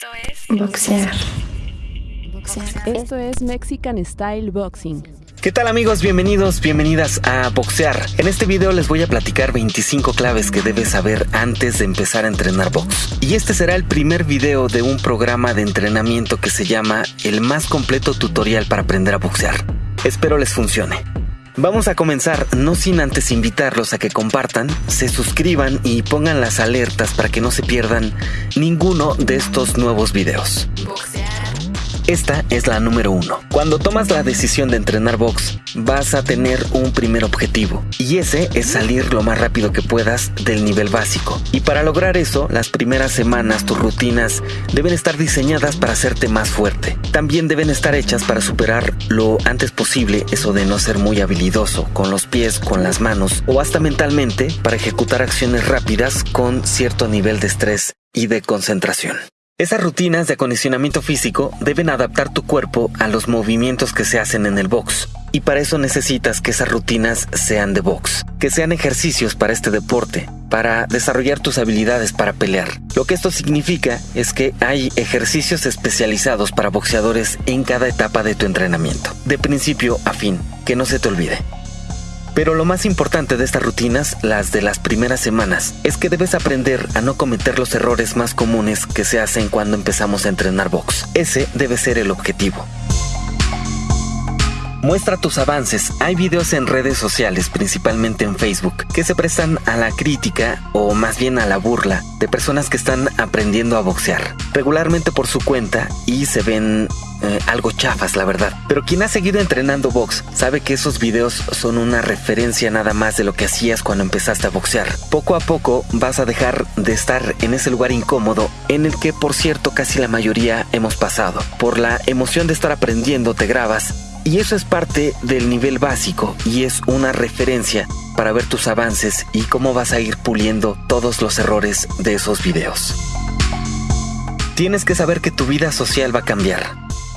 Esto es Boxear. Esto es Mexican Style Boxing. ¿Qué tal amigos? Bienvenidos, bienvenidas a Boxear. En este video les voy a platicar 25 claves que debes saber antes de empezar a entrenar box. Y este será el primer video de un programa de entrenamiento que se llama El más completo tutorial para aprender a boxear. Espero les funcione. Vamos a comenzar, no sin antes invitarlos a que compartan, se suscriban y pongan las alertas para que no se pierdan ninguno de estos nuevos videos. Esta es la número uno. Cuando tomas la decisión de entrenar box, vas a tener un primer objetivo y ese es salir lo más rápido que puedas del nivel básico. Y para lograr eso, las primeras semanas tus rutinas deben estar diseñadas para hacerte más fuerte. También deben estar hechas para superar lo antes posible eso de no ser muy habilidoso con los pies, con las manos o hasta mentalmente para ejecutar acciones rápidas con cierto nivel de estrés y de concentración. Esas rutinas de acondicionamiento físico deben adaptar tu cuerpo a los movimientos que se hacen en el box. Y para eso necesitas que esas rutinas sean de box, que sean ejercicios para este deporte, para desarrollar tus habilidades para pelear. Lo que esto significa es que hay ejercicios especializados para boxeadores en cada etapa de tu entrenamiento, de principio a fin, que no se te olvide. Pero lo más importante de estas rutinas, las de las primeras semanas, es que debes aprender a no cometer los errores más comunes que se hacen cuando empezamos a entrenar box. Ese debe ser el objetivo. Muestra tus avances. Hay videos en redes sociales, principalmente en Facebook, que se prestan a la crítica o más bien a la burla de personas que están aprendiendo a boxear, regularmente por su cuenta y se ven eh, algo chafas, la verdad. Pero quien ha seguido entrenando box sabe que esos videos son una referencia nada más de lo que hacías cuando empezaste a boxear. Poco a poco vas a dejar de estar en ese lugar incómodo en el que, por cierto, casi la mayoría hemos pasado. Por la emoción de estar aprendiendo, te grabas y eso es parte del nivel básico y es una referencia para ver tus avances y cómo vas a ir puliendo todos los errores de esos videos. Tienes que saber que tu vida social va a cambiar.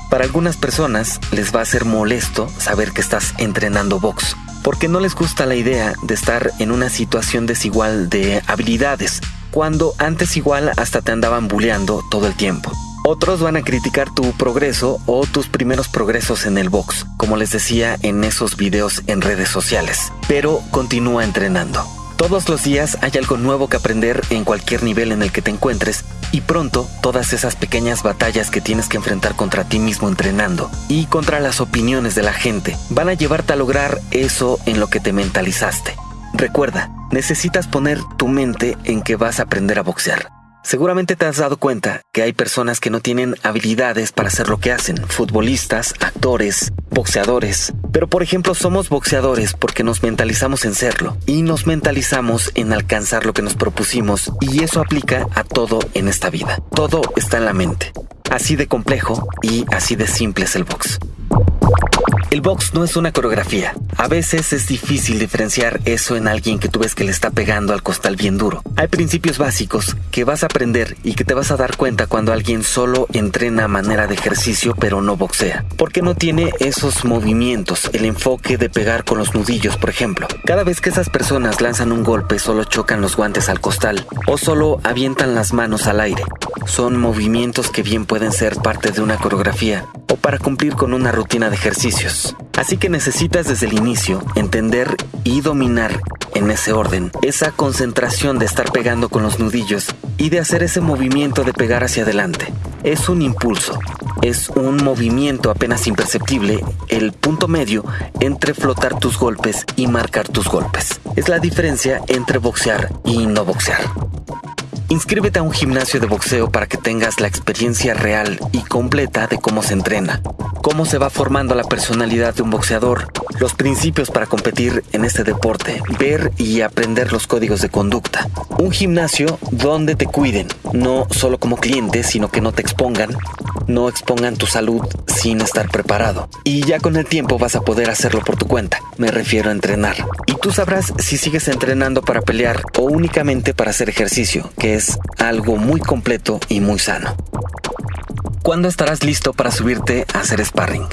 Para algunas personas les va a ser molesto saber que estás entrenando box, porque no les gusta la idea de estar en una situación desigual de habilidades, cuando antes igual hasta te andaban bulleando todo el tiempo. Otros van a criticar tu progreso o tus primeros progresos en el box, como les decía en esos videos en redes sociales. Pero continúa entrenando. Todos los días hay algo nuevo que aprender en cualquier nivel en el que te encuentres y pronto todas esas pequeñas batallas que tienes que enfrentar contra ti mismo entrenando y contra las opiniones de la gente van a llevarte a lograr eso en lo que te mentalizaste. Recuerda, necesitas poner tu mente en que vas a aprender a boxear. Seguramente te has dado cuenta que hay personas que no tienen habilidades para hacer lo que hacen, futbolistas, actores, boxeadores. Pero por ejemplo somos boxeadores porque nos mentalizamos en serlo y nos mentalizamos en alcanzar lo que nos propusimos y eso aplica a todo en esta vida. Todo está en la mente. Así de complejo y así de simple es el box. El box no es una coreografía. A veces es difícil diferenciar eso en alguien que tú ves que le está pegando al costal bien duro. Hay principios básicos que vas a aprender y que te vas a dar cuenta cuando alguien solo entrena a manera de ejercicio pero no boxea. Porque no tiene esos movimientos, el enfoque de pegar con los nudillos, por ejemplo. Cada vez que esas personas lanzan un golpe solo chocan los guantes al costal o solo avientan las manos al aire. Son movimientos que bien pueden ser parte de una coreografía o para cumplir con una rutina de ejercicios. Así que necesitas desde el inicio entender y dominar en ese orden esa concentración de estar pegando con los nudillos y de hacer ese movimiento de pegar hacia adelante. Es un impulso, es un movimiento apenas imperceptible, el punto medio entre flotar tus golpes y marcar tus golpes. Es la diferencia entre boxear y no boxear. Inscríbete a un gimnasio de boxeo para que tengas la experiencia real y completa de cómo se entrena, cómo se va formando la personalidad de un boxeador, los principios para competir en este deporte, ver y aprender los códigos de conducta. Un gimnasio donde te cuiden, no solo como cliente, sino que no te expongan, no expongan tu salud sin estar preparado. Y ya con el tiempo vas a poder hacerlo por tu cuenta. Me refiero a entrenar. Y tú sabrás si sigues entrenando para pelear o únicamente para hacer ejercicio, que es algo muy completo y muy sano. ¿Cuándo estarás listo para subirte a hacer sparring?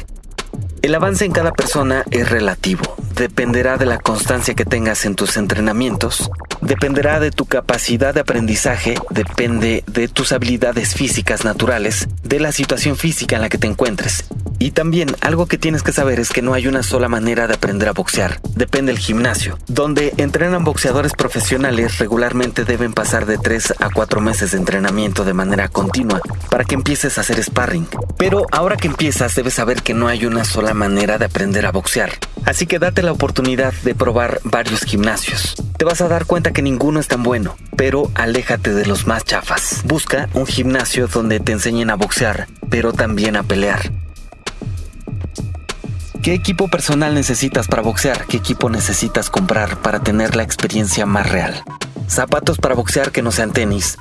El avance en cada persona es relativo. Dependerá de la constancia que tengas en tus entrenamientos, Dependerá de tu capacidad de aprendizaje, depende de tus habilidades físicas naturales, de la situación física en la que te encuentres. Y también algo que tienes que saber es que no hay una sola manera de aprender a boxear, depende del gimnasio. Donde entrenan boxeadores profesionales regularmente deben pasar de 3 a 4 meses de entrenamiento de manera continua para que empieces a hacer sparring. Pero ahora que empiezas debes saber que no hay una sola manera de aprender a boxear. Así que date la oportunidad de probar varios gimnasios. Te vas a dar cuenta que ninguno es tan bueno, pero aléjate de los más chafas. Busca un gimnasio donde te enseñen a boxear, pero también a pelear. ¿Qué equipo personal necesitas para boxear? ¿Qué equipo necesitas comprar para tener la experiencia más real? Zapatos para boxear que no sean tenis.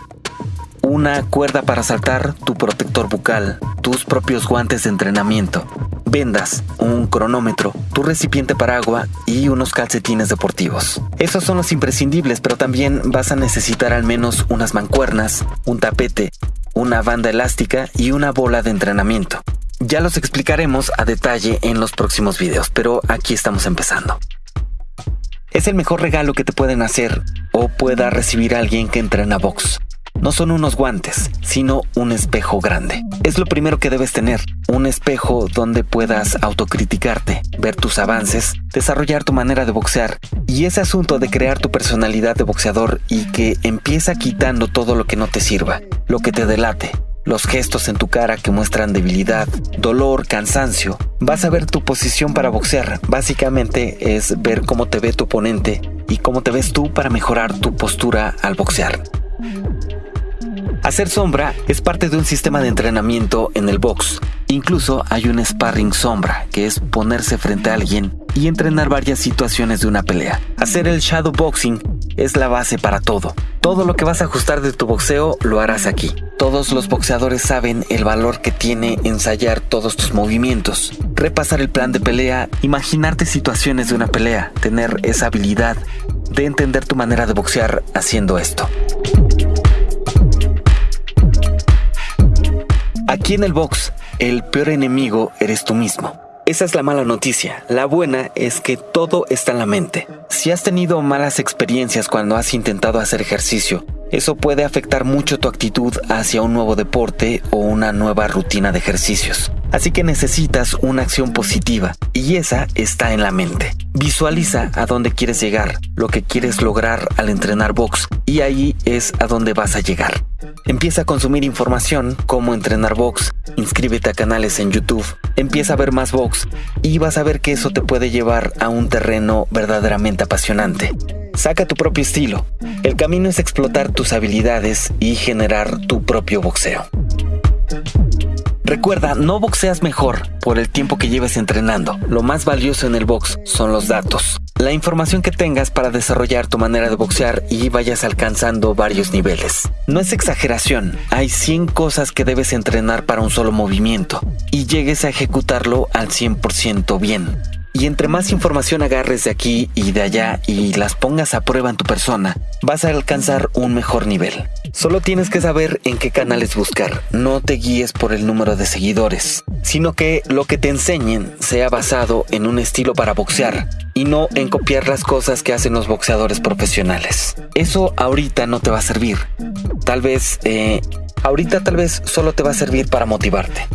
Una cuerda para saltar, tu protector bucal, tus propios guantes de entrenamiento, vendas, un cronómetro, tu recipiente para agua y unos calcetines deportivos. Esos son los imprescindibles, pero también vas a necesitar al menos unas mancuernas, un tapete, una banda elástica y una bola de entrenamiento. Ya los explicaremos a detalle en los próximos videos, pero aquí estamos empezando. Es el mejor regalo que te pueden hacer o pueda recibir alguien que entrena box. No son unos guantes, sino un espejo grande. Es lo primero que debes tener, un espejo donde puedas autocriticarte, ver tus avances, desarrollar tu manera de boxear y ese asunto de crear tu personalidad de boxeador y que empieza quitando todo lo que no te sirva, lo que te delate, los gestos en tu cara que muestran debilidad, dolor, cansancio. Vas a ver tu posición para boxear. Básicamente es ver cómo te ve tu oponente y cómo te ves tú para mejorar tu postura al boxear. Hacer sombra es parte de un sistema de entrenamiento en el box. Incluso hay un sparring sombra, que es ponerse frente a alguien y entrenar varias situaciones de una pelea. Hacer el shadow boxing es la base para todo. Todo lo que vas a ajustar de tu boxeo lo harás aquí. Todos los boxeadores saben el valor que tiene ensayar todos tus movimientos, repasar el plan de pelea, imaginarte situaciones de una pelea, tener esa habilidad de entender tu manera de boxear haciendo esto. Aquí en el box, el peor enemigo eres tú mismo. Esa es la mala noticia. La buena es que todo está en la mente. Si has tenido malas experiencias cuando has intentado hacer ejercicio, eso puede afectar mucho tu actitud hacia un nuevo deporte o una nueva rutina de ejercicios. Así que necesitas una acción positiva y esa está en la mente. Visualiza a dónde quieres llegar, lo que quieres lograr al entrenar box y ahí es a dónde vas a llegar. Empieza a consumir información como entrenar box, inscríbete a canales en YouTube, empieza a ver más box y vas a ver que eso te puede llevar a un terreno verdaderamente apasionante. Saca tu propio estilo. El camino es explotar tus habilidades y generar tu propio boxeo. Recuerda, no boxeas mejor por el tiempo que lleves entrenando. Lo más valioso en el box son los datos. La información que tengas para desarrollar tu manera de boxear y vayas alcanzando varios niveles. No es exageración, hay 100 cosas que debes entrenar para un solo movimiento y llegues a ejecutarlo al 100% bien. Y entre más información agarres de aquí y de allá y las pongas a prueba en tu persona, vas a alcanzar un mejor nivel. Solo tienes que saber en qué canales buscar. No te guíes por el número de seguidores, sino que lo que te enseñen sea basado en un estilo para boxear y no en copiar las cosas que hacen los boxeadores profesionales. Eso ahorita no te va a servir. Tal vez, eh, ahorita tal vez solo te va a servir para motivarte.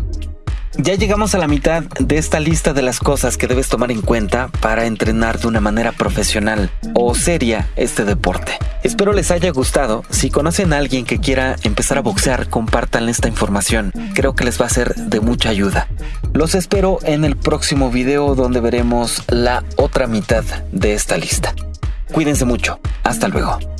Ya llegamos a la mitad de esta lista de las cosas que debes tomar en cuenta para entrenar de una manera profesional o seria este deporte. Espero les haya gustado. Si conocen a alguien que quiera empezar a boxear, compartan esta información. Creo que les va a ser de mucha ayuda. Los espero en el próximo video donde veremos la otra mitad de esta lista. Cuídense mucho. Hasta luego.